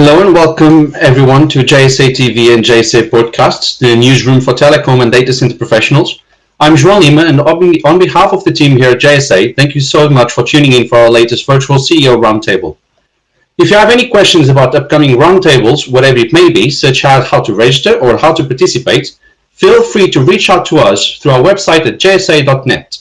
Hello and welcome everyone to JSA TV and JSA Podcasts, the newsroom for telecom and data center professionals. I'm João Lima and on behalf of the team here at JSA, thank you so much for tuning in for our latest virtual CEO roundtable. If you have any questions about upcoming roundtables, whatever it may be, such as how to register or how to participate, feel free to reach out to us through our website at jsa.net.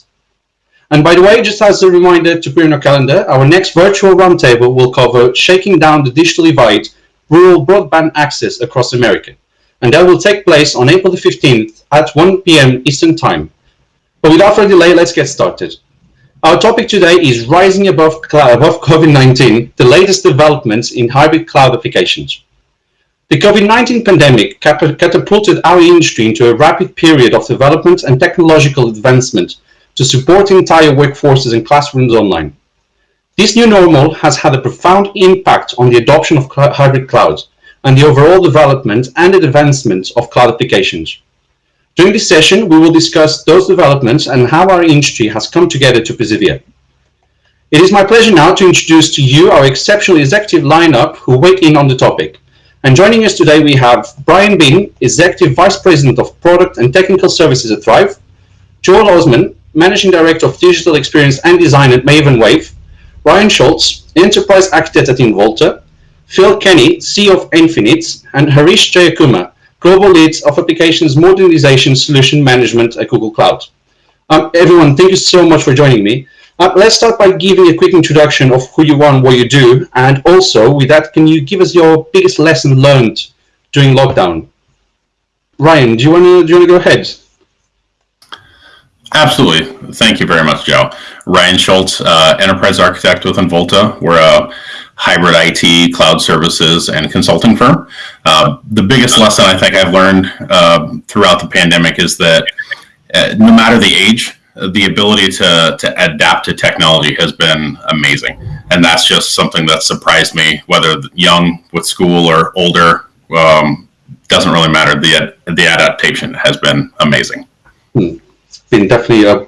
And by the way, just as a reminder to put in your calendar, our next virtual roundtable will cover shaking down the digital divide, rural broadband access across America. And that will take place on April the 15th at 1 p.m. Eastern Time. But without further delay, let's get started. Our topic today is rising above, above COVID-19, the latest developments in hybrid cloud applications. The COVID-19 pandemic catapulted our industry into a rapid period of development and technological advancement to support entire workforces and classrooms online. This new normal has had a profound impact on the adoption of hybrid clouds and the overall development and advancement of cloud applications. During this session, we will discuss those developments and how our industry has come together to persevere. It is my pleasure now to introduce to you our exceptional executive lineup who weigh in on the topic. And joining us today, we have Brian Bean, Executive Vice President of Product and Technical Services at Thrive, Joel Osman, Managing Director of Digital Experience and Design at Maven Wave, Ryan Schultz, Enterprise Architect at Involta, Phil Kenny, CEO of Infinite, and Harish Jayakumar, Global Leads of Applications Modernization Solution Management at Google Cloud. Um, everyone, thank you so much for joining me. Uh, let's start by giving a quick introduction of who you are and what you do, and also with that, can you give us your biggest lesson learned during lockdown? Ryan, do you want to go ahead? Absolutely. Thank you very much, Joe. Ryan Schultz, uh, Enterprise Architect with Involta. We're a hybrid IT, cloud services, and consulting firm. Uh, the biggest lesson I think I've learned uh, throughout the pandemic is that uh, no matter the age, the ability to, to adapt to technology has been amazing. And that's just something that surprised me, whether young with school or older, um, doesn't really matter. The, the adaptation has been amazing. Hmm been definitely a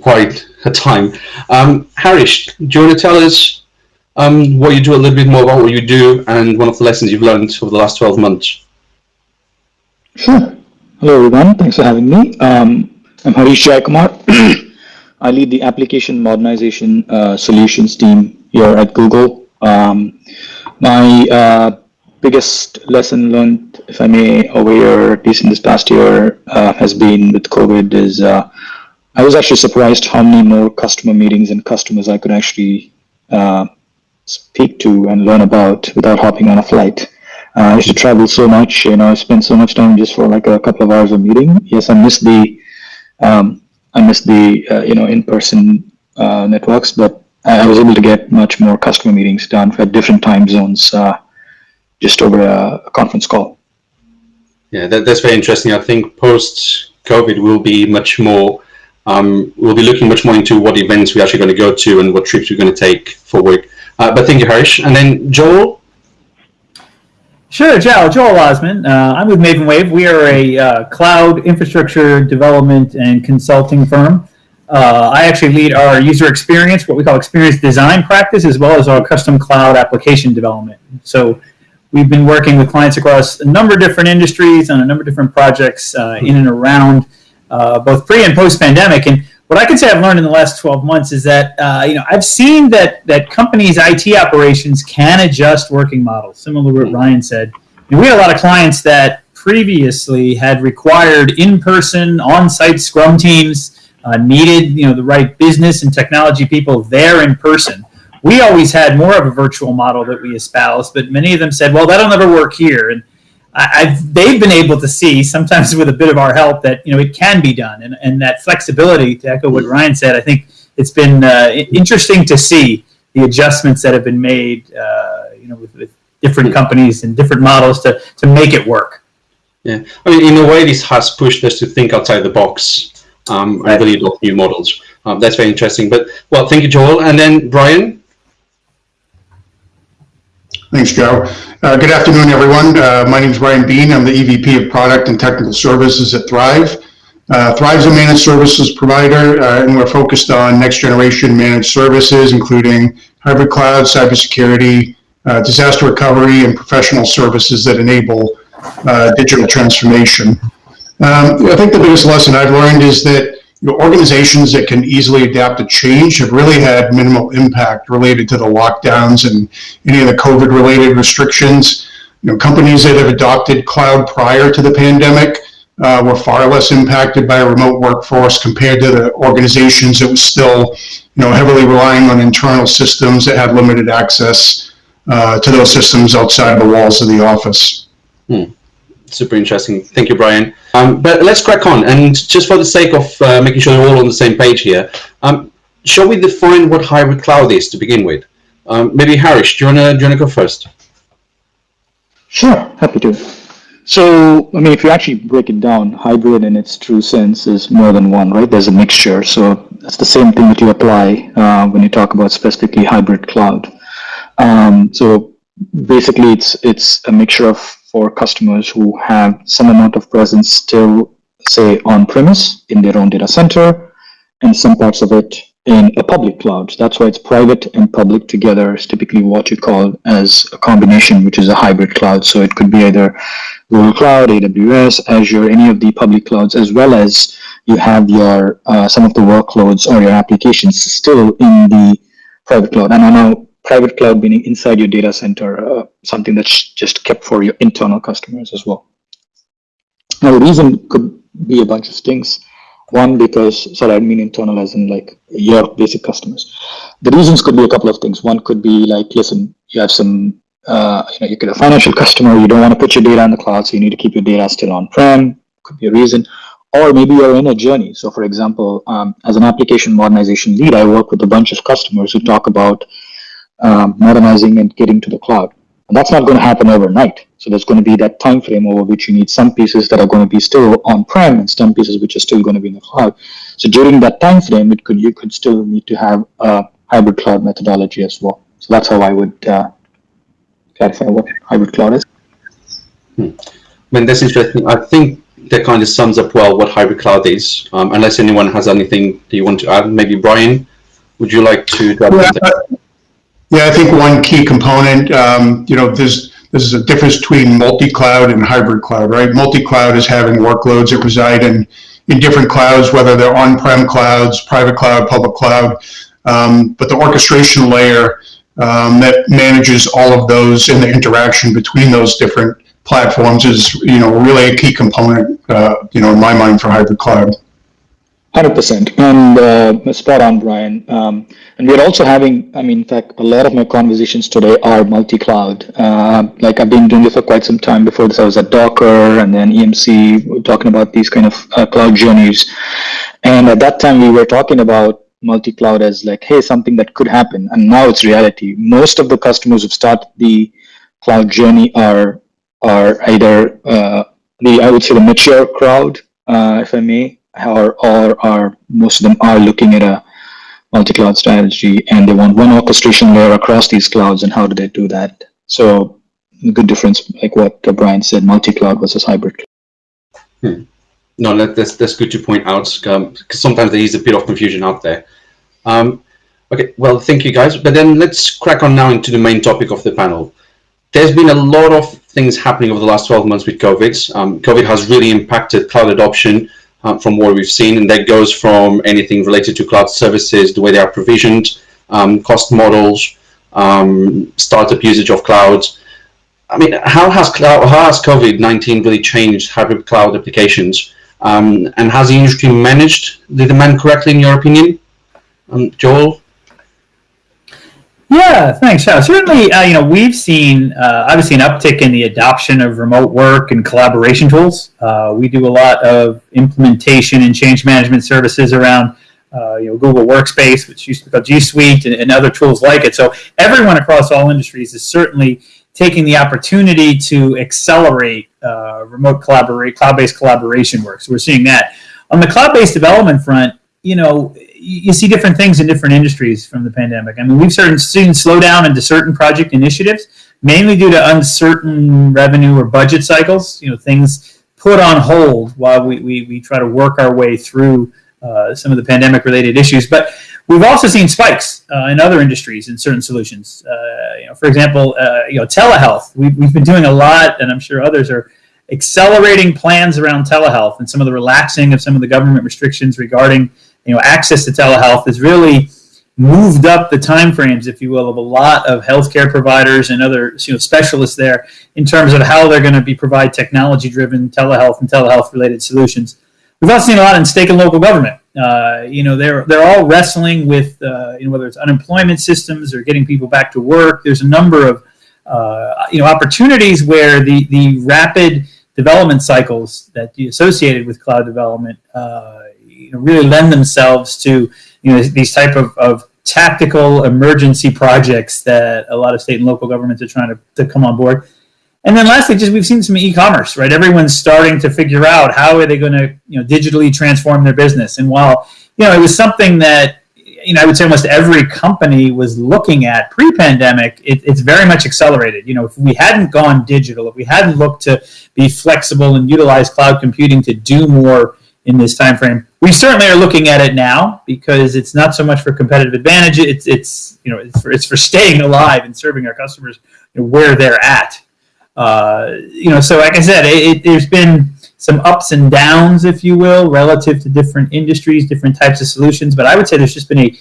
quite a time. Um, Harish, do you want to tell us um, what you do a little bit more about what you do and one of the lessons you've learned over the last 12 months? Sure. Hello everyone, thanks for having me. Um, I'm Harish Jayakumar. I lead the application modernization uh, solutions team here at Google. Um, my uh, biggest lesson learned, if I may, over here, at least in this past year, uh, has been with COVID is uh, I was actually surprised how many more customer meetings and customers I could actually uh, speak to and learn about without hopping on a flight. Uh, I used to travel so much, you know, I spent so much time just for like a couple of hours of meeting. Yes, I missed the, um, I missed the, uh, you know, in-person uh, networks, but I was able to get much more customer meetings done for different time zones just over a, a conference call. Yeah, that, that's very interesting. I think post COVID will be much more. Um, we'll be looking much more into what events we're actually going to go to and what trips we're going to take for work. Uh, but thank you, Harish. And then Joel. Sure, Joe. Joel Osman. Uh, I'm with Maven Wave. We are a uh, cloud infrastructure development and consulting firm. Uh, I actually lead our user experience, what we call experience design practice, as well as our custom cloud application development. So We've been working with clients across a number of different industries on a number of different projects uh, in and around uh, both pre and post pandemic. And what I can say I've learned in the last 12 months is that uh, you know I've seen that that companies' IT operations can adjust working models. Similar to what Ryan said, know, we had a lot of clients that previously had required in-person, on-site Scrum teams, uh, needed you know the right business and technology people there in person we always had more of a virtual model that we espoused, but many of them said, well, that'll never work here. And I, they've been able to see, sometimes with a bit of our help, that you know it can be done, and, and that flexibility. To echo what Ryan said, I think it's been uh, interesting to see the adjustments that have been made, uh, you know, with, with, different companies and different models to to make it work. Yeah, I mean, in a way, this has pushed us to think outside the box um, and really adopt new models. Um, that's very interesting. But well, thank you, Joel, and then Brian. Thanks, Joe. Uh, good afternoon, everyone. Uh, my name is Brian Bean. I'm the EVP of Product and Technical Services at Thrive. Uh, Thrive is a managed services provider, uh, and we're focused on next generation managed services, including hybrid cloud, cybersecurity, uh, disaster recovery, and professional services that enable uh, digital transformation. Um, I think the biggest lesson I've learned is that you know, organizations that can easily adapt to change have really had minimal impact related to the lockdowns and any of the COVID-related restrictions. You know, companies that have adopted cloud prior to the pandemic uh, were far less impacted by a remote workforce compared to the organizations that were still, you know, heavily relying on internal systems that had limited access uh, to those systems outside the walls of the office. Super interesting. Thank you, Brian. Um, but let's crack on. And just for the sake of uh, making sure we're all on the same page here, um, shall we define what hybrid cloud is to begin with? Um, maybe Harish, do you you wanna go first? Sure, happy to. So, I mean, if you actually break it down, hybrid in its true sense is more than one, right? There's a mixture. So that's the same thing that you apply uh, when you talk about specifically hybrid cloud. Um, so basically, it's it's a mixture of for customers who have some amount of presence still, say, on premise in their own data center, and some parts of it in a public cloud. That's why it's private and public together is typically what you call as a combination, which is a hybrid cloud. So it could be either Google Cloud, AWS, Azure, any of the public clouds, as well as you have your uh, some of the workloads or your applications still in the private cloud. And I know private cloud meaning inside your data center, uh, something that's just kept for your internal customers as well. Now, the reason could be a bunch of things. One, because, sorry, I mean internal as in like your basic customers. The reasons could be a couple of things. One could be like, listen, you have some, uh, you know, you get a financial customer, you don't want to put your data in the cloud, so you need to keep your data still on-prem, could be a reason. Or maybe you're in a journey. So for example, um, as an application modernization lead, I work with a bunch of customers who talk about um, modernizing and getting to the cloud. And that's not going to happen overnight. So there's going to be that time frame over which you need some pieces that are going to be still on-prem and some pieces which are still going to be in the cloud. So during that time frame, it could you could still need to have a hybrid cloud methodology as well. So that's how I would uh, clarify what hybrid cloud is. I mean, that's interesting. I think that kind of sums up well what hybrid cloud is. Um, unless anyone has anything that you want to add, maybe Brian, would you like to? to Yeah, something? Yeah, I think one key component, um, you know, there's, this is a difference between multi-cloud and hybrid cloud, right? Multi-cloud is having workloads that reside in, in different clouds, whether they're on-prem clouds, private cloud, public cloud. Um, but the orchestration layer um, that manages all of those and the interaction between those different platforms is, you know, really a key component, uh, you know, in my mind for hybrid cloud. Hundred percent, and uh, spot on, Brian. Um, and we're also having, I mean, in fact, a lot of my conversations today are multi-cloud. Uh, like I've been doing this for quite some time. Before this, I was at Docker and then EMC, talking about these kind of uh, cloud journeys. And at that time, we were talking about multi-cloud as like, hey, something that could happen, and now it's reality. Most of the customers who've started the cloud journey are are either uh, the I would say the mature crowd, uh, if I may, or, or are most of them are looking at a multi-cloud strategy and they want one orchestration layer across these clouds and how do they do that so good difference like what brian said multi-cloud versus hybrid No, that, that's that's good to point out because sometimes there is a bit of confusion out there. Um, okay, well, thank you guys. But then let's crack on now into the main topic of the panel. There's been a lot of things happening over the last 12 months with COVID. Um, COVID has really impacted cloud adoption um, from what we've seen, and that goes from anything related to cloud services, the way they are provisioned, um, cost models, um, startup usage of clouds. I mean, how has cloud, how has COVID nineteen really changed hybrid cloud applications? Um, and has the industry managed the demand correctly, in your opinion? Um, Joel? Yeah, thanks. Yeah, certainly, uh, you know, we've seen uh, obviously an uptick in the adoption of remote work and collaboration tools. Uh, we do a lot of implementation and change management services around, uh, you know, Google Workspace, which used to be called G Suite, and, and other tools like it. So everyone across all industries is certainly taking the opportunity to accelerate uh, remote collaborate, cloud-based collaboration work. So we're seeing that on the cloud-based development front. You know, you see different things in different industries from the pandemic. I mean, we've certain seen slowdown into certain project initiatives, mainly due to uncertain revenue or budget cycles. You know, things put on hold while we, we, we try to work our way through uh, some of the pandemic related issues. But We've also seen spikes uh, in other industries in certain solutions. Uh, you know, for example, uh, you know, telehealth. We've, we've been doing a lot, and I'm sure others are accelerating plans around telehealth and some of the relaxing of some of the government restrictions regarding you know access to telehealth has really moved up the timeframes, if you will, of a lot of healthcare providers and other you know specialists there in terms of how they're going to be provide technology-driven telehealth and telehealth-related solutions. We've also seen a lot in state and local government. Uh, you know, they're they're all wrestling with uh, you know whether it's unemployment systems or getting people back to work. There's a number of uh, you know opportunities where the the rapid development cycles that you associated with cloud development uh, really lend themselves to you know these type of, of tactical emergency projects that a lot of state and local governments are trying to, to come on board. And then lastly, just we've seen some e-commerce, right? Everyone's starting to figure out how are they going to, you know, digitally transform their business. And while, you know, it was something that, you know, I would say almost every company was looking at pre-pandemic, it, it's very much accelerated. You know, if we hadn't gone digital, if we hadn't looked to be flexible and utilize cloud computing to do more in this time frame, we certainly are looking at it now because it's not so much for competitive advantage. It's it's you know it's for, it's for staying alive and serving our customers where they're at. Uh, you know, so like I said, it, it, there's been some ups and downs, if you will, relative to different industries, different types of solutions. But I would say there's just been a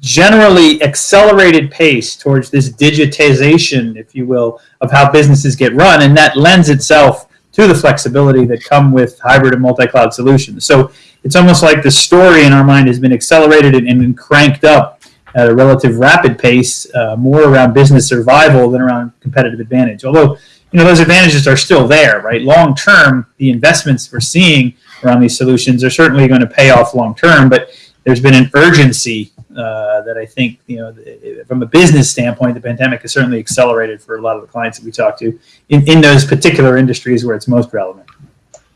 generally accelerated pace towards this digitization, if you will, of how businesses get run, and that lends itself to the flexibility that come with hybrid and multi-cloud solutions. So it's almost like the story in our mind has been accelerated and, and cranked up at a relative rapid pace, uh, more around business survival than around competitive advantage. Although you know those advantages are still there, right? Long term, the investments we're seeing around these solutions are certainly going to pay off long term, but there's been an urgency uh, that I think, you know, from a business standpoint, the pandemic has certainly accelerated for a lot of the clients that we talk to in, in those particular industries where it's most relevant.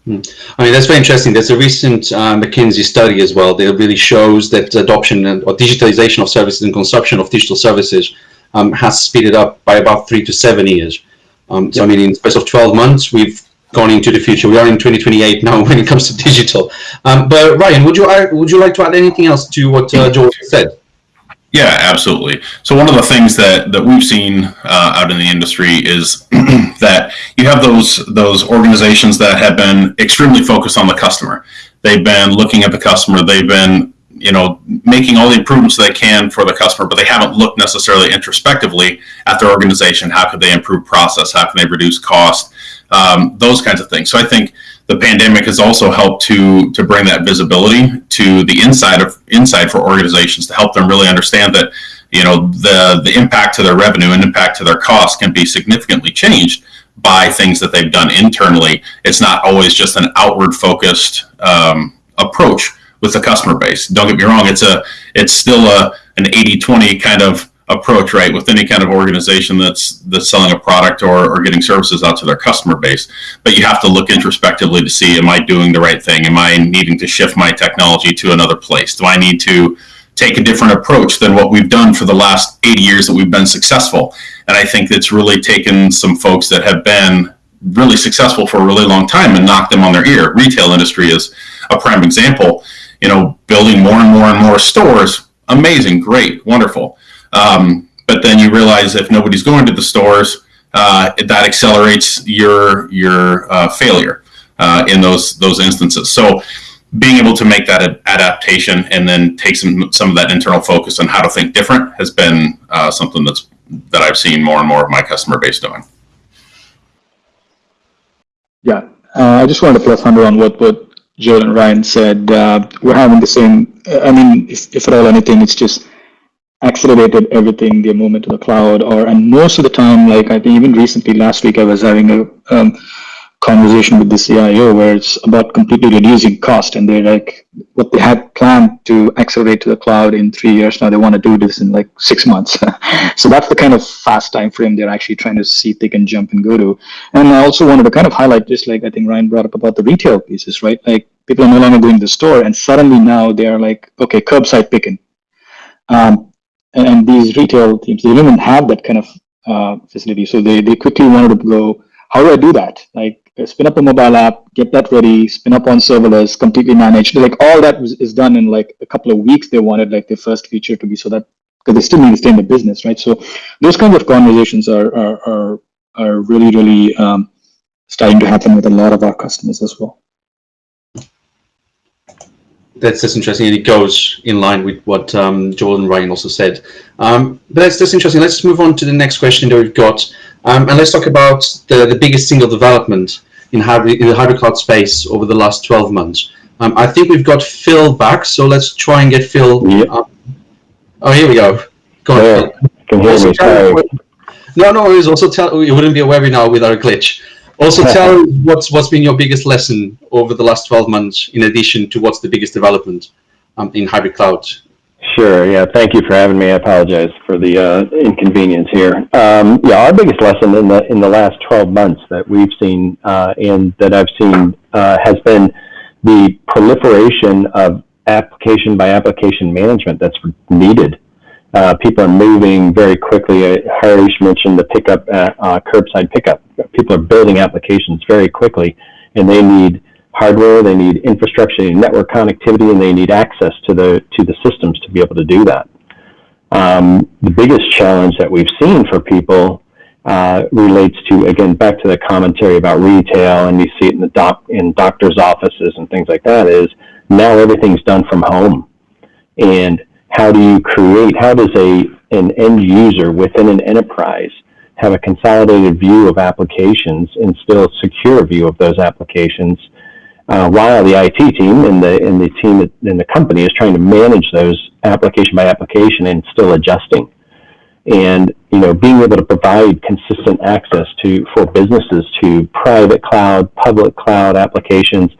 Hmm. I mean, that's very interesting. There's a recent uh, McKinsey study as well that really shows that adoption and, or digitalization of services and consumption of digital services um, has speeded up by about three to seven years. Um, so, I mean, in the space of 12 months, we've gone into the future. We are in 2028 now when it comes to digital. Um, but Ryan, would you would you like to add anything else to what uh, George said? Yeah, absolutely. So one of the things that that we've seen uh, out in the industry is that you have those those organizations that have been extremely focused on the customer. They've been looking at the customer. They've been you know, making all the improvements they can for the customer, but they haven't looked necessarily introspectively at their organization. How could they improve process? How can they reduce cost? Um, those kinds of things. So I think the pandemic has also helped to to bring that visibility to the inside of inside for organizations to help them really understand that you know the the impact to their revenue and impact to their costs can be significantly changed by things that they've done internally. It's not always just an outward focused um, approach with the customer base. Don't get me wrong; it's a it's still a an 80-20 kind of approach, right? With any kind of organization that's that's selling a product or, or getting services out to their customer base. But you have to look introspectively to see: Am I doing the right thing? Am I needing to shift my technology to another place? Do I need to take a different approach than what we've done for the last 80 years that we've been successful? And I think it's really taken some folks that have been really successful for a really long time and knocked them on their ear. Retail industry is a prime example you know, building more and more and more stores, amazing, great, wonderful. Um, but then you realize if nobody's going to the stores, uh, that accelerates your your uh, failure uh, in those those instances. So being able to make that adaptation and then take some some of that internal focus on how to think different has been uh, something that's that I've seen more and more of my customer base doing. Yeah, uh, I just wanted to plus hundred on what what Joel and Ryan said, uh, we're having the same, I mean, if, if at all anything, it's just accelerated everything, the movement to the cloud, or, and most of the time, like I think even recently, last week, I was having a um, conversation with the CIO where it's about completely reducing cost and they're like what they had planned to accelerate to the cloud in three years now they want to do this in like six months. So that's the kind of fast time frame they're actually trying to see if they can jump and go to. And i also wanted to kind of highlight just like i think ryan brought up about the retail pieces right? Like people are no longer going to the store and suddenly now they are like okay curbside picking. Um, and, these retail teams they didn't have that kind of uh, facility so they, they quickly wanted to go how do i do that like spin up a mobile app, get that ready, spin up on serverless, completely managed. Like all that was, is done in like a couple of weeks. They wanted like their first feature to be so that because they still need to stay in the business, right? So those kinds of conversations are are are, are really really um, starting to happen with a lot of our customers as well. That's, that's interesting, and it goes in line with what um, Joel and Ryan also said. Um, but that's, that's interesting. Let's move on to the next question that we've got, um, and let's talk about the, the biggest single development in, hybrid, in the hybrid cloud space over the last 12 months. Um, I think we've got Phil back, so let's try and get Phil. Yep. up. Oh, here we go. Go on, Yeah, Phil. can hear me. No, no worries. Also, tell it wouldn't be a webinar without a glitch. Also, tell what's what's been your biggest lesson over the last 12 months, in addition to what's the biggest development um, in hybrid cloud. Sure, yeah, thank you for having me. I apologize for the uh, inconvenience here. Um, yeah, our biggest lesson in the in the last 12 months that we've seen uh, and that I've seen uh, has been the proliferation of application by application management that's needed. Uh, people are moving very quickly. Uh, Harish mentioned the pickup, uh, uh, curbside pickup. People are building applications very quickly, and they need hardware, they need infrastructure, they need network connectivity, and they need access to the to the systems to be able to do that. Um, the biggest challenge that we've seen for people uh, relates to again back to the commentary about retail, and you see it in the doc in doctors' offices and things like that. Is now everything's done from home, and how do you create? How does a an end user within an enterprise have a consolidated view of applications and still secure view of those applications? uh, while the IT team and the and the team in the company is trying to manage those application by application and still adjusting. And you know, being able to provide consistent access to for businesses to private cloud, public cloud applications,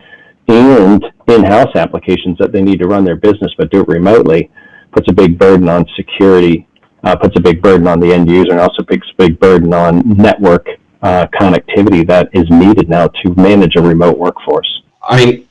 and in-house applications that they need to run their business but do it remotely, puts a big burden on security, uh, puts a big burden on the end user, and also puts a big burden on network uh, connectivity that is needed now to manage a remote workforce. I mean,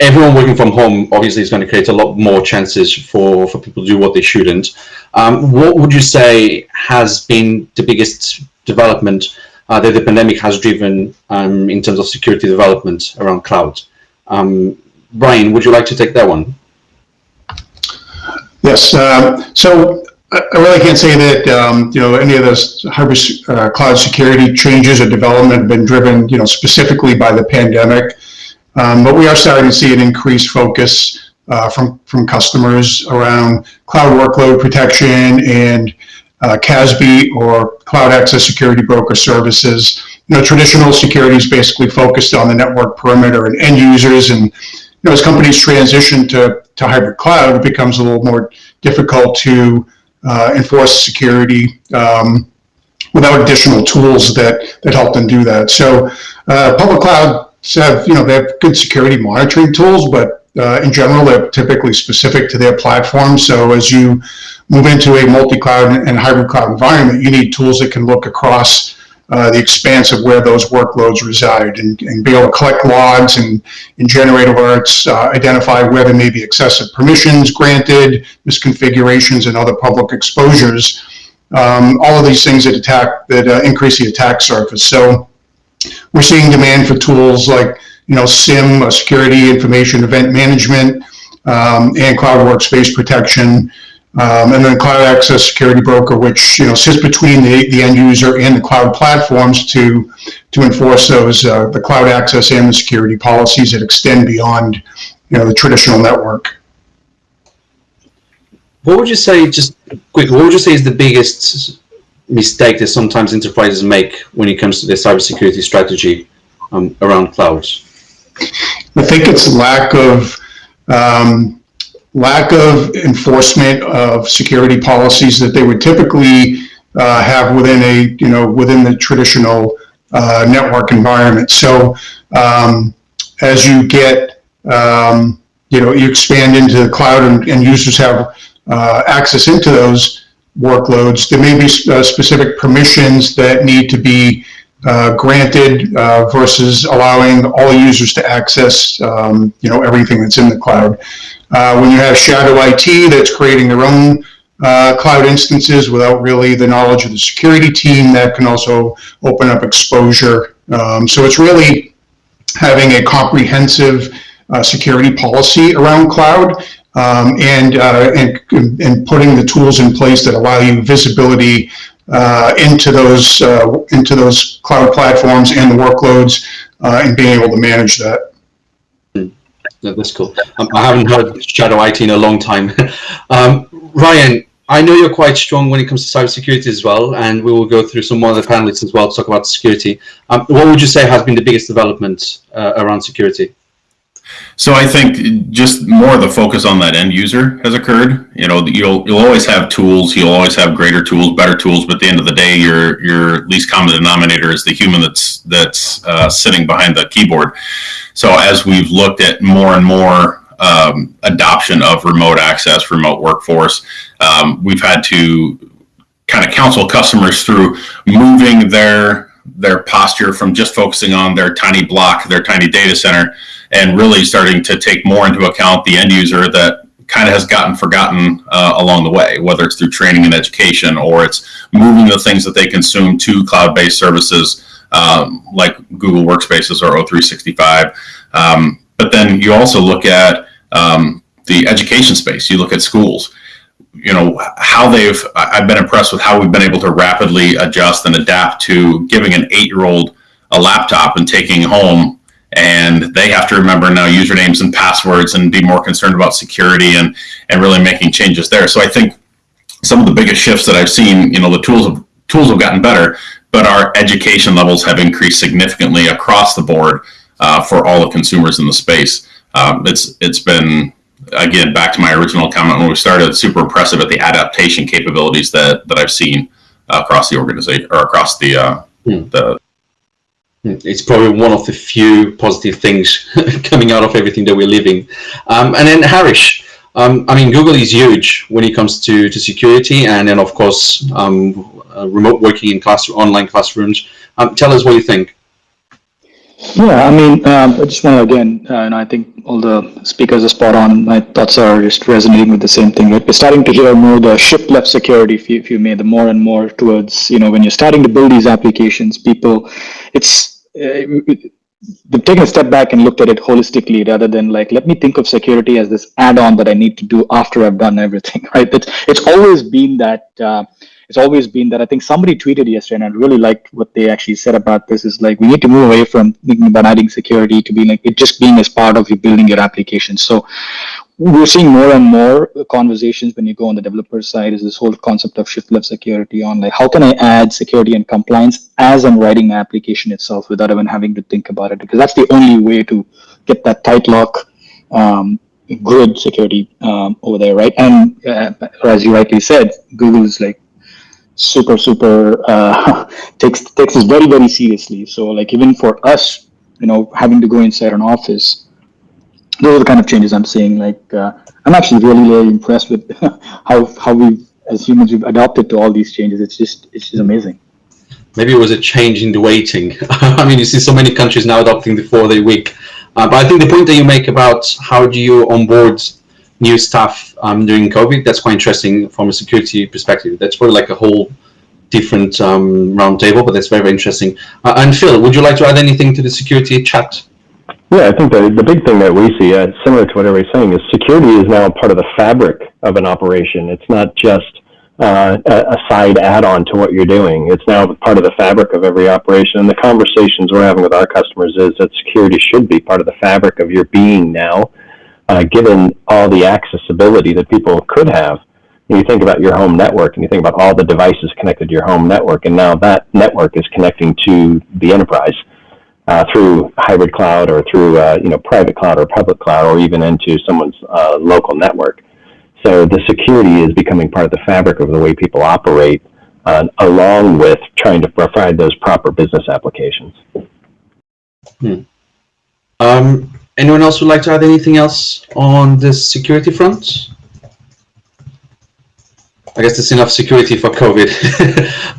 everyone working from home obviously is going to create a lot more chances for, for people to do what they shouldn't. Um, what would you say has been the biggest development uh, that the pandemic has driven um, in terms of security development around cloud? Um, Brian, would you like to take that one? Yes, um, so I I really can't say that, um, you know, any of those hybrid uh, cloud security changes or development have been driven, you know, specifically by the pandemic. Um, But we are starting to see an increased focus uh, from, from customers around cloud workload protection and uh, CASB or Cloud Access Security Broker Services. You know, traditional security is basically focused on the network perimeter and end users. And, you know, as companies transition to, to hybrid cloud, it becomes a little more difficult to uh, enforce security um, without additional tools that, that help them do that. So uh, public clouds have, you know, they have good security monitoring tools, but uh, in general, they're typically specific to their platform. So as you move into a multi-cloud and hybrid cloud environment, you need tools that can look across uh, the expanse of where those workloads reside and, and be able to collect logs and, and generate alerts, uh, identify where there may be excessive permissions granted, misconfigurations, and other public exposures. Um, all of these things that attack that uh, increase the attack surface. So we're seeing demand for tools like you know SIEM, uh, security information event management, um, and cloud workspace protection. Um, and then Cloud Access Security Broker, which you know sits between the, the end user and the cloud platforms to to enforce those uh, the cloud access and the security policies that extend beyond you know the traditional network. What would you say, just quickly, what would you say is the biggest mistake that sometimes enterprises make when it comes to their cybersecurity strategy um, around clouds? I think it's lack of um, lack of enforcement of security policies that they would typically uh, have within a you know within the traditional uh, network environment. So um, as you get um, you know you expand into the cloud and, and users have uh, access into those workloads, there may be uh, specific permissions that need to be uh, granted uh, versus allowing all users to access, um, you know, everything that's in the cloud. Uh, when you have shadow IT that's creating their own uh, cloud instances without really the knowledge of the security team, that can also open up exposure. Um, so it's really having a comprehensive uh, security policy around cloud um, and, uh, and and putting the tools in place that allow you visibility uh, into those into those cloud platforms and the workloads and being able to manage that. That's cool. Um, I haven't heard Shadow IT in a long time. um, Ryan, I know you're quite strong when it comes to cybersecurity as well, and we will go through some more of the panelists as well to talk about security. Um, what would you say has been the biggest development uh, around security? So I think just more of the focus on that end user has occurred. You know, you'll you'll always have tools, you'll always have greater tools, better tools, but at the end of the day, your your least common denominator is the human that's that's uh, sitting behind the keyboard. So as we've looked at more and more um, adoption of remote access, remote workforce, um, we've had to kind of counsel customers through moving their their posture from just focusing on their tiny block, their tiny data center, and really starting to take more into account the end user that kind of has gotten forgotten uh, along the way, whether it's through training and education or it's moving the things that they consume to cloud-based services um, like Google Workspaces or O365. Um, but then you also look at um, the education space. You look at schools. You know how they've. I've been impressed with how we've been able to rapidly adjust and adapt to giving an eight-year-old a laptop and taking home and they have to remember now usernames and passwords and be more concerned about security and and really making changes there. So I think some of the biggest shifts that I've seen, you know, the tools have, tools have gotten better, but our education levels have increased significantly across the board uh, for all the consumers in the space. Um, it's it's been again back to my original comment when we started. Super impressive at the adaptation capabilities that that I've seen across the organization or across the uh, Hmm. the It's probably one of the few positive things coming out of everything that we're living. Um, and then Harish, um, I mean, Google is huge when it comes to, to security and then, of course, um, uh, remote working in class, online classrooms. Um, tell us what you think. Yeah, I mean, um, I just want to again, uh, and I think all the speakers are spot on. My thoughts are just resonating with the same thing. Right? We're starting to hear more the shift left security, if you, if you may, the more and more towards, you know, when you're starting to build these applications, people, it's, they've taken a step back and looked at it holistically rather than like, let me think of security as this add-on that I need to do after I've done everything, right? It's, it's always been that, uh, it's always been that I think somebody tweeted yesterday, and I really liked what they actually said about this. Is like we need to move away from thinking about adding security to being like it just being as part of you building your application. So we're seeing more and more conversations when you go on the developer side. Is this whole concept of shift left security on like how can I add security and compliance as I'm writing my application itself without even having to think about it because that's the only way to get that tight lock. Um, good security um, over there, right? And uh, as you rightly said, Google is like super super uh, takes takes this very very seriously so like even for us you know having to go inside an office those are the kind of changes i'm seeing like uh, i'm actually really really impressed with how how we as humans we've adopted to all these changes it's just it's just amazing Maybe it was a change in the waiting. I mean, you see so many countries now adopting the four-day week. Uh, but I think the point that you make about how do you onboard new staff um, during COVID, that's quite interesting from a security perspective. That's probably like a whole different um, roundtable, but that's very, very interesting. Uh, and Phil, would you like to add anything to the security chat? Yeah, I think the, the big thing that we see, uh, similar to what everybody's saying, is security is now part of the fabric of an operation. It's not just uh, a, side add-on to what you're doing. It's now part of the fabric of every operation. And the conversations we're having with our customers is that security should be part of the fabric of your being now, uh, given all the accessibility that people could have. You think about your home network and you think about all the devices connected to your home network, and now that network is connecting to the enterprise uh, through hybrid cloud or through uh, you know private cloud or public cloud or even into someone's uh, local network. So the security is becoming part of the fabric of the way people operate, uh, along with trying to provide those proper business applications. Um, anyone else would like to add anything else on the security front? I guess that's enough security for COVID.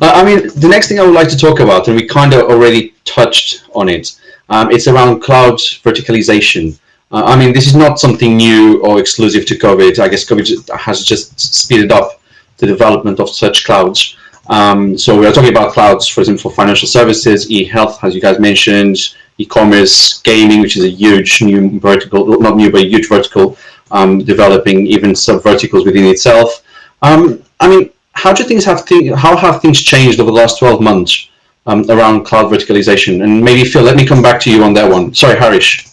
I mean, the next thing I would like to talk about, and we kind of already touched on it, um, it's around cloud verticalization. Uh, I mean, this is not something new or exclusive to COVID. I guess COVID has just speeded up the development of such clouds. Um, so we are talking about clouds, for example, for financial services, e-health, as you guys mentioned, e-commerce, gaming, which is a huge new vertical, not new, but a huge vertical, um, developing even sub verticals within itself. Um, I mean, how do things have th how have things changed over the last 12 months um, around cloud verticalization? And maybe Phil, let me come back to you on that one. Sorry, Harish.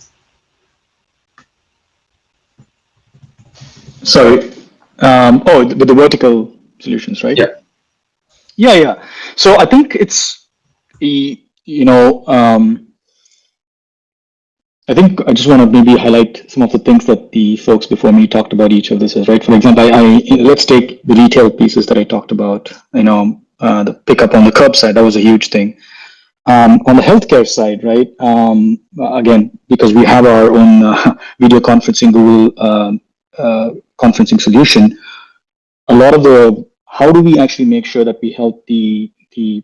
Sorry. Um, oh, with the vertical solutions, right? Yeah. Yeah, yeah. So I think it's, you know, um, I think I just want to maybe highlight some of the things that the folks before me talked about each of this is, right? For example, I, I let's take the retail pieces that I talked about, you know, uh, the pickup on the curbside, that was a huge thing. Um, on the healthcare side, right? Um, again, because we have our own uh, video conferencing Google um, uh, conferencing solution, a lot of the how do we actually make sure that we help the the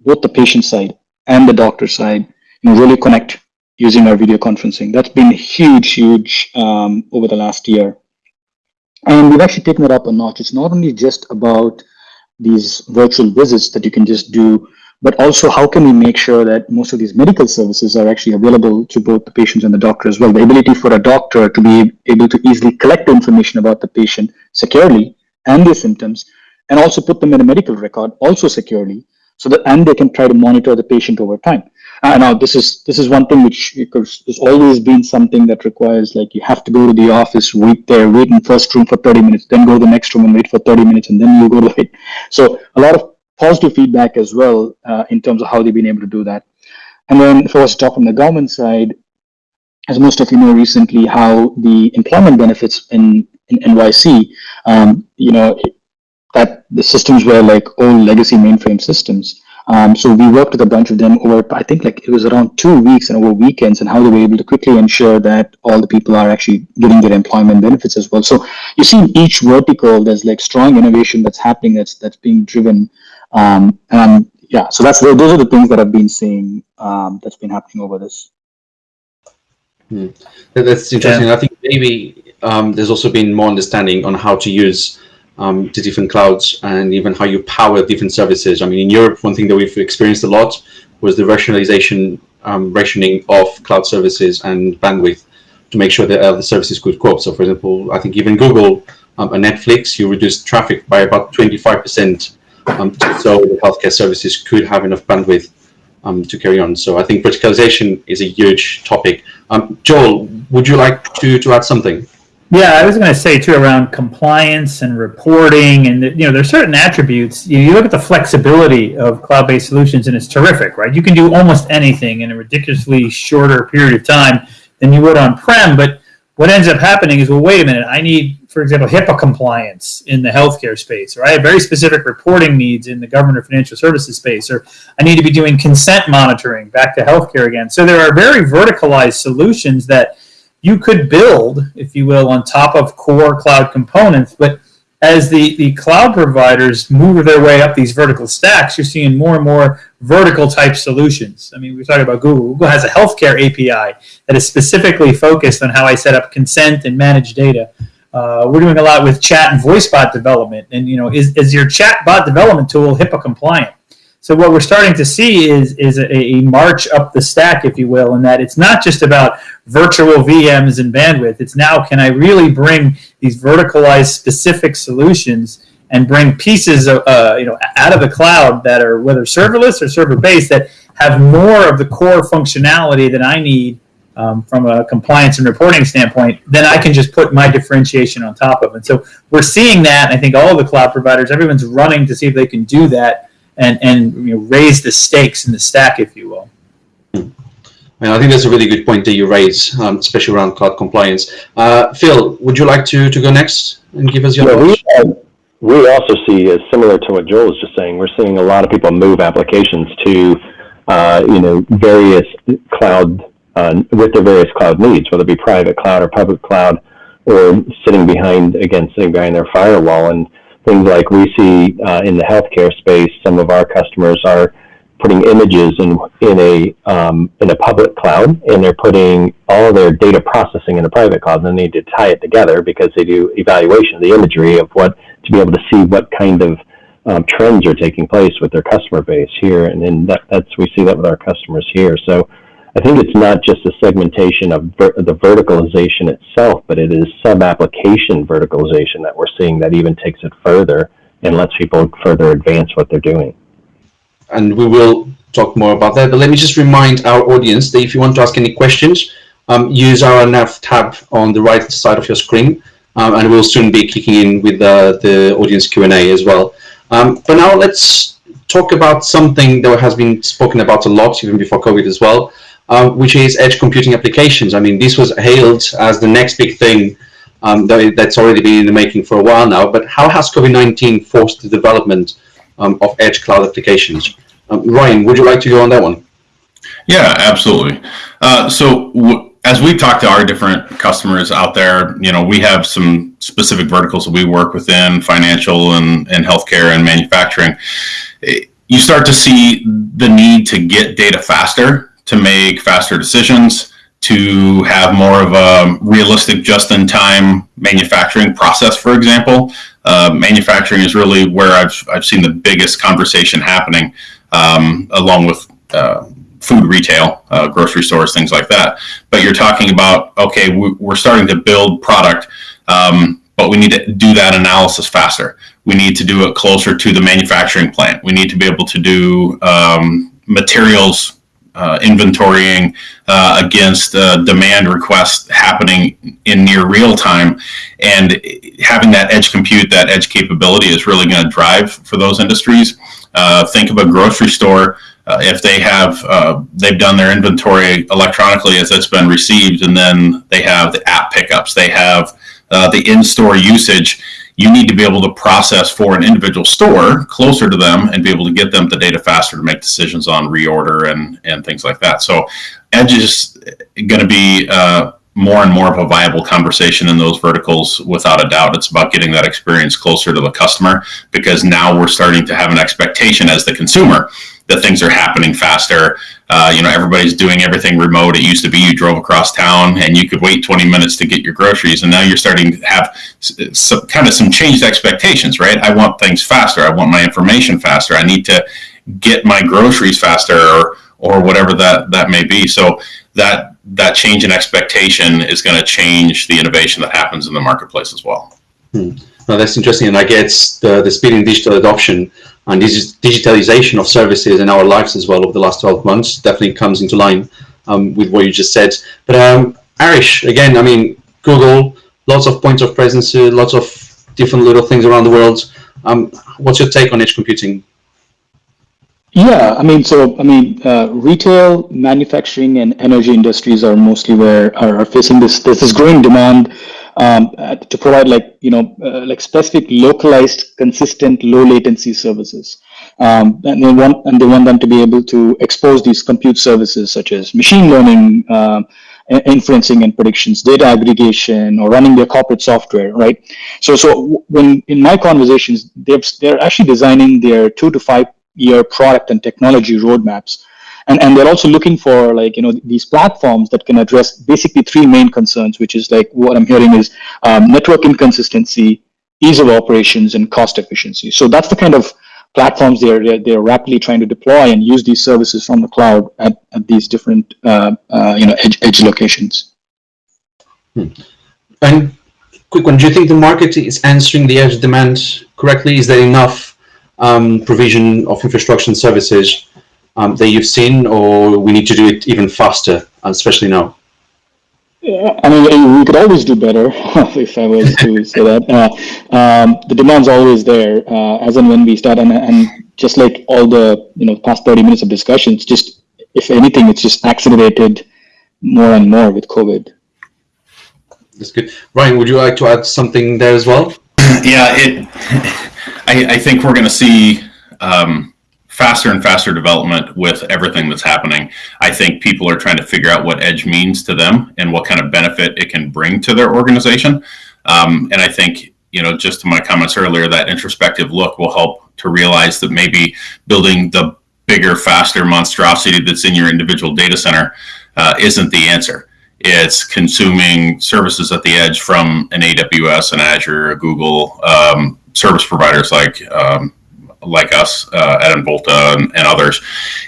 both the patient side and the doctor side, you know, really connect using our video conferencing. That's been huge, huge um, over the last year, and we've actually taken it up a notch. It's not only just about these virtual visits that you can just do, but also how can we make sure that most of these medical services are actually available to both the patients and the doctor as well. The ability for a doctor to be able to easily collect information about the patient securely and their symptoms, and also put them in a medical record also securely, so that and they can try to monitor the patient over time. Uh, now this is this is one thing which there's always been something that requires like you have to go to the office, wait there, wait in first room for 30 minutes, then go to the next room and wait for 30 minutes, and then you go to the so a lot of positive feedback as well uh, in terms of how they've been able to do that. And then if I was to talk from the government side, as most of you know recently, how the employment benefits in, in NYC, um, you know, that the systems were like old legacy mainframe systems. Um, so we worked with a bunch of them over, I think like it was around two weeks and over weekends and how they were able to quickly ensure that all the people are actually getting their employment benefits as well. So you see in each vertical, there's like strong innovation that's happening that's that's being driven. Um, and yeah, so that's those are the things that I've been seeing um, that's been happening over this. Hmm. That's interesting. I think maybe um, there's also been more understanding on how to use um, the different clouds and even how you power different services. I mean, in Europe, one thing that we've experienced a lot was the rationalization, um, rationing of cloud services and bandwidth to make sure that other services could cope. So, for example, I think even Google um, and Netflix, you reduced traffic by about 25%, um, so the healthcare services could have enough bandwidth um, to carry on. So I think verticalization is a huge topic. Um, Joel, would you like to, to add something? Yeah, I was going to say too around compliance and reporting, and you know, there's certain attributes. You, look at the flexibility of cloud-based solutions, and it's terrific, right? You can do almost anything in a ridiculously shorter period of time than you would on-prem. But what ends up happening is, well, wait a minute, I need, for example, HIPAA compliance in the healthcare space, or I have very specific reporting needs in the government or financial services space, or I need to be doing consent monitoring back to healthcare again. So there are very verticalized solutions that you could build, if you will, on top of core cloud components. But as the, the cloud providers move their way up these vertical stacks, you're seeing more and more vertical type solutions. I mean, we're talking about Google. Google has a healthcare API that is specifically focused on how I set up consent and manage data. Uh, we're doing a lot with chat and voice bot development. And, you know, is, is your chat bot development tool HIPAA compliant? So what we're starting to see is is a, a, march up the stack, if you will, in that it's not just about virtual VMs and bandwidth. It's now can I really bring these verticalized specific solutions and bring pieces of, uh, you know out of the cloud that are whether serverless or server based that have more of the core functionality that I need um, from a compliance and reporting standpoint, then I can just put my differentiation on top of it. So we're seeing that. I think all the cloud providers, everyone's running to see if they can do that and and you know, raise the stakes in the stack, if you will. And I think that's a really good point that you raise, um, especially around cloud compliance. Uh, Phil, would you like to, to go next and give us your Yeah, thoughts? we, uh, we also see, uh, similar to what Joel was just saying, we're seeing a lot of people move applications to, uh, you know, various cloud, uh, with their various cloud needs, whether it be private cloud or public cloud, or sitting behind, again, sitting behind their firewall. And things like we see uh, in the healthcare space, some of our customers are putting images in in a um, in a public cloud, and they're putting all their data processing in a private cloud. And they need to tie it together because they do evaluation of the imagery of what to be able to see what kind of um, trends are taking place with their customer base here, and then that, that's we see that with our customers here. So I think it's not just the segmentation of ver- the verticalization itself, but it is sub-application verticalization that we're seeing that even takes it further and lets people further advance what they're doing. and we will talk more about that. But let me just remind our audience that if you want to ask any questions, um, use our nav tab on the right side of your screen, um, and we'll soon be kicking in with uh, the audience Q and A as well. Um, but now let's talk about something that has been spoken about a lot, even before COVID as well, uh, which is edge computing applications. I mean, this was hailed as the next big thing um, that, that's already been in the making for a while now. But how has COVID-19 forced the development um, of edge cloud applications? Um, Ryan, would you like to go on that one? Yeah, absolutely. Uh, so as we talk to our different customers out there, you know, we have some specific verticals that we work within, financial and, and healthcare and manufacturing. Eh, You start to see the need to get data faster, to make faster decisions, to have more of a realistic just-in-time manufacturing process, for example. Uh, manufacturing is really where I've, I've seen the biggest conversation happening, um, along with uh, food retail, uh, grocery stores, things like that. But you're talking about, okay, we- we're starting to build product, um, but we need to do that analysis faster. We need to do it closer to the manufacturing plant. We need to be able to do um, materials uh, inventorying uh, against uh, demand requests happening in near real time. And having that edge compute, that edge capability is really going to drive for those industries. Uh, think of a grocery store. Uh, if they have, uh, they've done their inventory electronically as it's been received, and then they have the app pickups, they have the in-store usage. You need to be able to process for an individual store closer to them and be able to get them the data faster to make decisions on reorder and and things like that. So, edge is going to be uh, more and more of a viable conversation in those verticals without a doubt. It's about getting that experience closer to the customer because now we're starting to have an expectation as the consumer that things are happening faster. Uh, you know, everybody's doing everything remote. It used to be you drove across town and you could wait 20 minutes to get your groceries, and now you're starting to have some kind of some changed expectations, right? I want things faster. I want my information faster. I need to get my groceries faster, or or whatever that that may be. So that that change in expectation is going to change the innovation that happens in the marketplace as well. No, that's interesting, and I guess the, the speed in digital adoption and this digitalization of services in our lives as well over the last 12 months definitely comes into line um, with what you just said. But um, Arish, again, I mean, Google, lots of points of presence, uh, lots of different little things around the world. Um, what's your take on edge computing? Yeah, I mean, so I mean, uh, retail, manufacturing, and energy industries are mostly where are, are facing this. There's this growing demand um, uh, to provide like you know uh, like specific, localized, consistent, low latency services, um, and they want and they want them to be able to expose these compute services such as machine learning. Um, inferencing and predictions, data aggregation, or running their corporate software, right? So, so when in my conversations, they're they're actually designing their two to five year product and technology roadmaps and and they're also looking for like you know these platforms that can address basically three main concerns which is like what i'm hearing is um, network inconsistency ease of operations and cost efficiency. So that's the kind of platforms they're they're, they're rapidly trying to deploy and use these services from the cloud at, at these different uh, uh, you know edge, edge locations. And quick one, do you think the market is answering the edge demand correctly? Is there enough um, provision of infrastructure and services um, that you've seen, or we need to do it even faster, especially now? Yeah, I mean, we could always do better if I was to say that. Uh, um, the demand's always there uh, as and when we start, and, and just like all the you know past thirty minutes of discussions, just if anything, it's just accelerated more and more with COVID. That's good. Ryan, would you like to add something there as well? yeah, it. I, I think we're going to see um, faster and faster development with everything that's happening. I think people are trying to figure out what edge means to them and what kind of benefit it can bring to their organization. Um, and I think you know, just to my comments earlier, that introspective look will help to realize that maybe building the bigger, faster monstrosity that's in your individual data center uh, isn't the answer it's consuming services at the edge from an AWS, an Azure, a Google, um, service providers like um, like us uh, at Involta and, and others.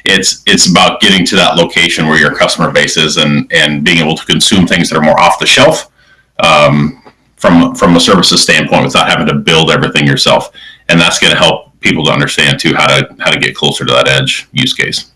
It's it's about getting to that location where your customer base is and and being able to consume things that are more off the shelf um, from from a services standpoint without having to build everything yourself. And that's going to help people to understand too how to how to get closer to that edge use case.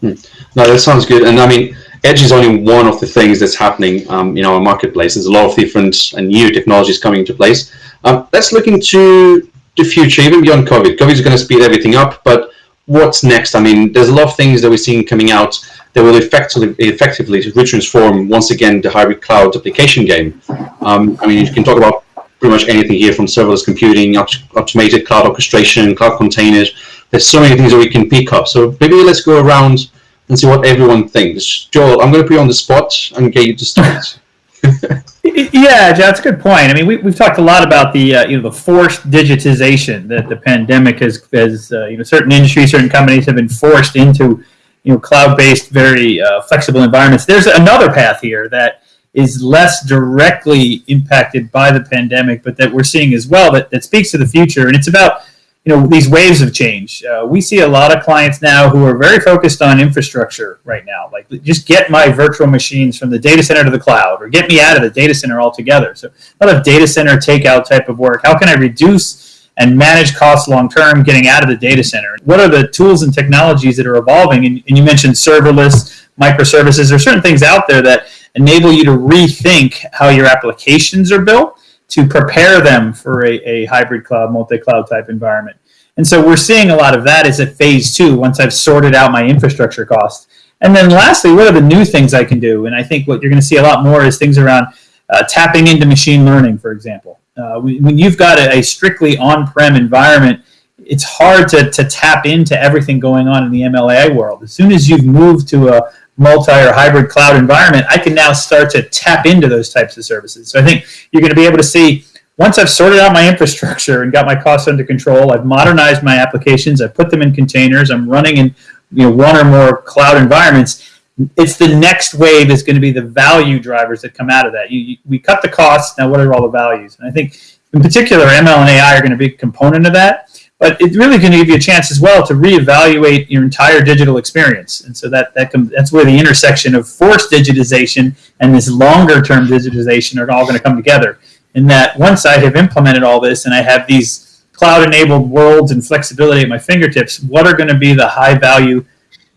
No, that sounds good. And I mean, Edge is only one of the things that's happening um, in our marketplace. There's a lot of different and new technologies coming into place. Um, let's look into the future, even beyond COVID. COVID is going to speed everything up, but what's next? I mean, there's a lot of things that we're seeing coming out that will effectively, effectively retransform once again the hybrid cloud application game. Um, I mean, you can talk about pretty much anything here from serverless computing, automated cloud orchestration, cloud containers. There's so many things that we can pick up. So maybe let's go around and see what everyone thinks. Joel, I'm going to put you on the spot and get you to start. yeah, that's a good point. I mean, we, we've talked a lot about the uh, you know the forced digitization that the pandemic has, has uh, you know certain industries, certain companies have been forced into you know cloud-based, very uh, flexible environments. There's another path here that is less directly impacted by the pandemic, but that we're seeing as well that, that speaks to the future, and it's about you know these waves of change. Uh, we see a lot of clients now who are very focused on infrastructure right now, like just get my virtual machines from the data center to the cloud, or get me out of the data center altogether. So a lot of data center takeout type of work. How can I reduce and manage costs long term, getting out of the data center? What are the tools and technologies that are evolving? And, and you mentioned serverless, microservices. There are certain things out there that enable you to rethink how your applications are built to prepare them for a, a hybrid cloud, multi-cloud type environment. And so we're seeing a lot of that as a phase two once I've sorted out my infrastructure costs. And then lastly, what are the new things I can do? And I think what you're going to see a lot more is things around uh, tapping into machine learning, for example. Uh, when you've got a, a strictly on-prem environment, it's hard to, to tap into everything going on in the MLAI world. As soon as you've moved to a multi or hybrid cloud environment, I can now start to tap into those types of services. So I think you're going to be able to see once I've sorted out my infrastructure and got my costs under control, I've modernized my applications, I've put them in containers, I'm running in you know one or more cloud environments. It's the next wave is going to be the value drivers that come out of that. You, you, we cut the costs, now what are all the values? And I think in particular ML and AI are going to be a component of that but it's really going to give you a chance as well to reevaluate your entire digital experience. And so that, that that's where the intersection of forced digitization and this longer term digitization are all going to come together. In that once I have implemented all this and I have these cloud enabled worlds and flexibility at my fingertips, what are going to be the high value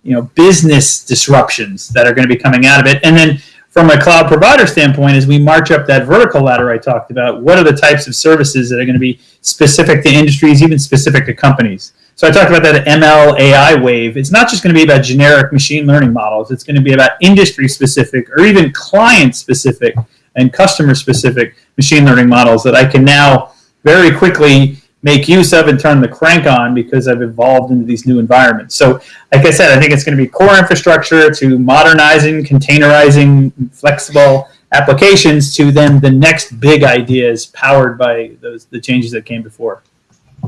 you know, business disruptions that are going to be coming out of it? And then from a cloud provider standpoint, as we march up that vertical ladder I talked about, what are the types of services that are going to be specific to industries, even specific to companies? So I talked about that ML AI wave. It's not just going to be about generic machine learning models. It's going to be about industry specific or even client specific and customer specific machine learning models that I can now very quickly make use of and turn the crank on because I've evolved into these new environments. So, like I said, I think it's going to be core infrastructure to modernizing, containerizing, flexible applications to then the next big ideas powered by those the changes that came before.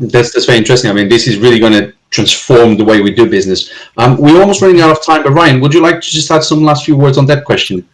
That's that's very interesting. I mean, this is really going to transform the way we do business. Um, we're almost running out of time, but Ryan, would you like to just add some last few words on that question?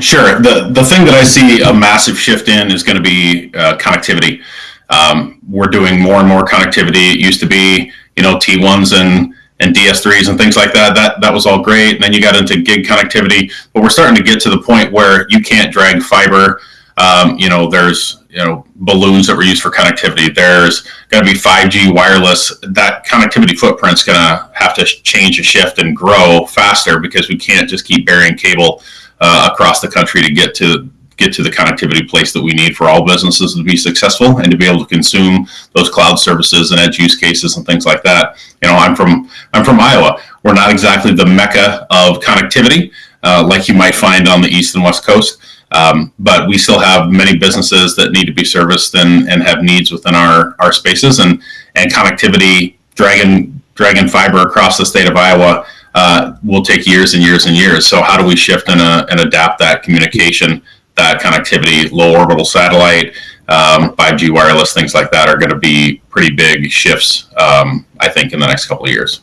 Sure. The the thing that I see a massive shift in is going to be uh, connectivity. Um, we're doing more and more connectivity. It used to be, you know, T1s and and DS3s and things like that. That that was all great. And then you got into gig connectivity, but we're starting to get to the point where you can't drag fiber. Um, you know, there's you know balloons that were used for connectivity. There's going to be 5G wireless. That connectivity footprint's going to have to change and shift and grow faster because we can't just keep burying cable uh, across the country to get to get to the connectivity place that we need for all businesses to be successful and to be able to consume those cloud services and edge use cases and things like that. You know, I'm from I'm from Iowa. We're not exactly the mecca of connectivity uh, like you might find on the east and west coast. Um, but we still have many businesses that need to be serviced and, and have needs within our, our spaces and, and connectivity, dragging, dragging fiber across the state of Iowa uh, will take years and years and years. So how do we shift and, uh, and adapt that communication that connectivity, low orbital satellite, um, 5G wireless, things like that are going to be pretty big shifts, um, I think, in the next couple of years.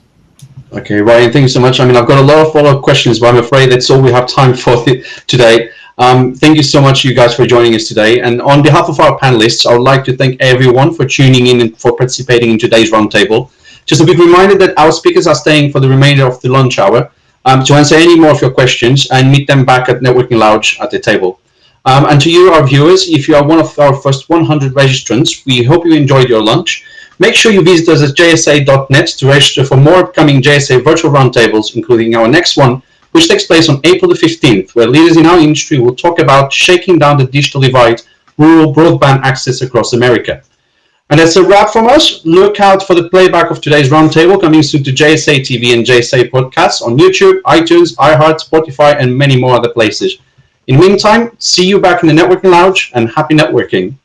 Okay, Ryan, thank you so much. I mean, I've got a lot of follow-up questions, but I'm afraid that's all we have time for today. Um, thank you so much, you guys, for joining us today. And on behalf of our panelists, I would like to thank everyone for tuning in and for participating in today's roundtable. Just a big reminder that our speakers are staying for the remainder of the lunch hour um, to answer any more of your questions and meet them back at Networking Lounge at the table. Um, and to you, our viewers, if you are one of our first 100 registrants, we hope you enjoyed your lunch. Make sure you visit us at jsa.net to register for more upcoming JSA virtual roundtables, including our next one, which takes place on April the 15th, where leaders in our industry will talk about shaking down the digital divide, rural broadband access across America. And that's a wrap from us. Look out for the playback of today's roundtable coming soon to JSA TV and JSA podcasts on YouTube, iTunes, iHeart, Spotify, and many more other places. In the meantime, see you back in the networking lounge and happy networking.